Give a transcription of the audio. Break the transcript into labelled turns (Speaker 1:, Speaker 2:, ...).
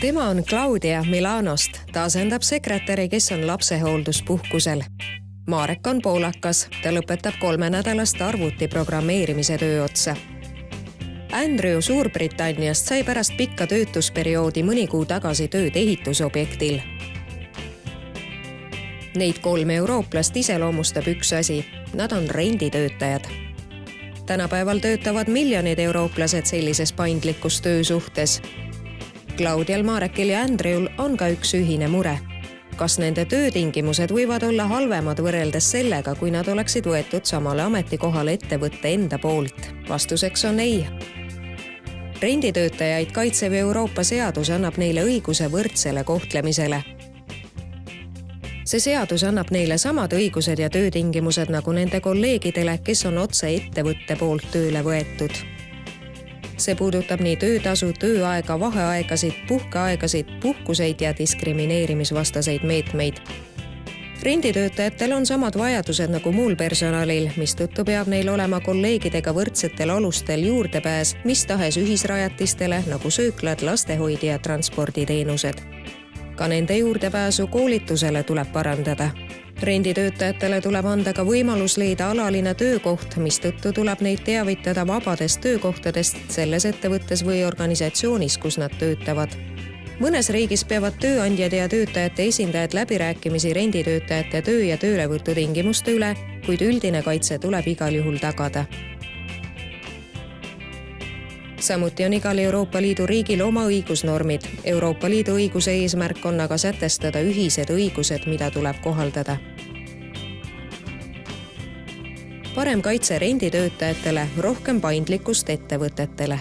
Speaker 1: tema on Claudia Milanost, ta asendab sekretäri, kes on lapsehoolduspuhkusel. Marek on poolakas, ta lõpetab kolmenädalast arvuti programmeerimise töö otsa. Andrew Suurbritanniast sai pärast pikka töötusperioodi mõni kuu tagasi tööd ehitusobjektil. Neid kolme eurooplast iseloomustab üks asi, nad on renditöötajad tänapäeval töötavad miljonid eurooplased sellises paindlikus töösuhtes. Claudial, Marekil ja Andreul on ka üks ühine mure. kas nende töötingimused võivad olla halvemad võrreldes sellega, kui nad oleksid võetud samale ametikohale ettevõtte enda poolt? vastuseks on ei. renditöötajaid kaitsev Euroopa seadus annab neile õiguse võrdsele kohtlemisele see seadus annab neile samad õigused ja töötingimused nagu nende kolleegidele, kes on otse ettevõtte poolt tööle võetud. See puudutab nii töötasu, tööaega, vaheaegasid, puhkeaegasid, puhkuseid ja diskrimineerimisvastaseid meetmeid. Renditöötajatel on samad vajadused nagu muul personalil, mistõttu peab neil olema kolleegidega võrdsetel alustel juurdepääs mis tahes ühisrajatistele nagu sööklad, lastehoid ja transporditeenused ka nende juurdepääsu koolitusele tuleb parandada. renditöötajatele tuleb anda ka võimalus leida alaline töökoht, mistõttu tuleb neid teavitada vabadest töökohtadest selles ettevõttes või organisatsioonis, kus nad töötavad mõnes riigis peavad tööandjad ja töötajate esindajad läbirääkimisi renditöötajate töö ja töölevõtutingimuste üle, kuid üldine kaitse tuleb igal juhul tagada samuti on igal Euroopa Liidu riigil oma õigusnormid. Euroopa Liidu õiguse eesmärk on aga sätestada ühised õigused, mida tuleb kohaldada. parem kaitse renditöötajatele, rohkem paindlikkust ettevõtetele